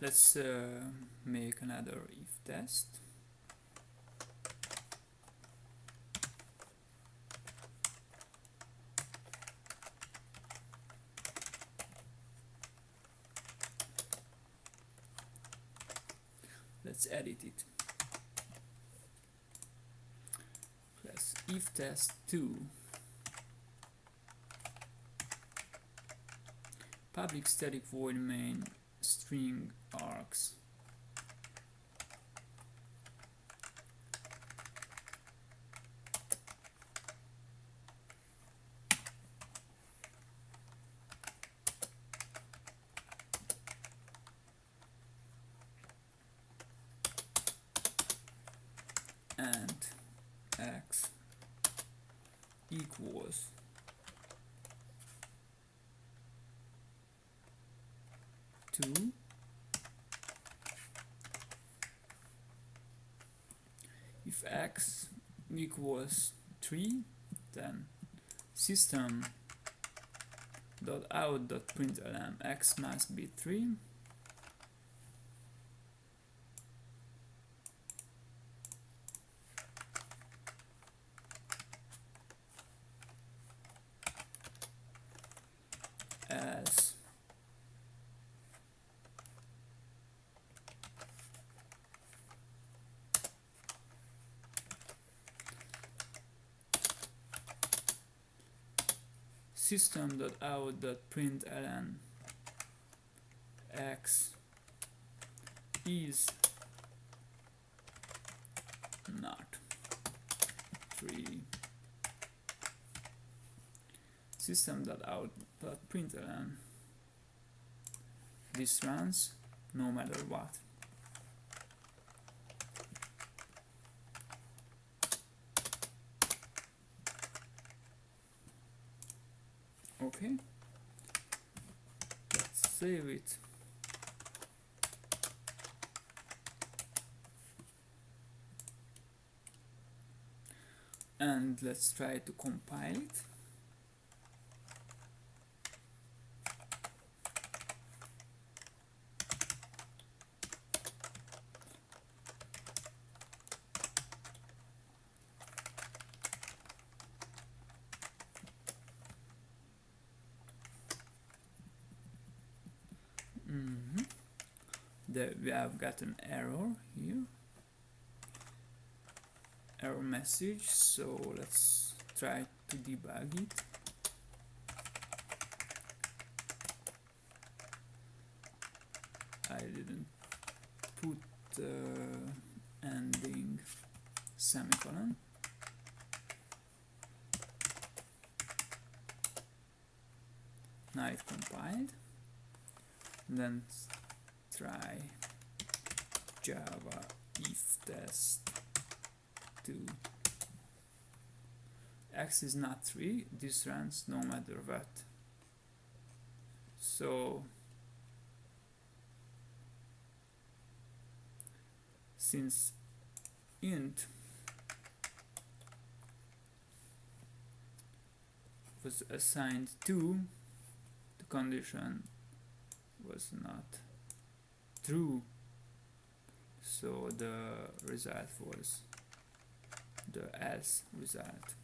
let's uh, make another if test. Let's edit it. Plus if test 2 public static void main string args and x equals if x equals 3 then system dot out dot println x must be 3 as system.out.println x is not 3 system.out.println this runs no matter what okay. Let's save it. And let's try to compile it Mhm. The, we have got an error here. Error message so let's try to debug it. I didn't put the ending semicolon. Now it compiled then try java if test 2 x is not 3 this runs no matter what. So since int was assigned to the condition was not true. So the result was the else result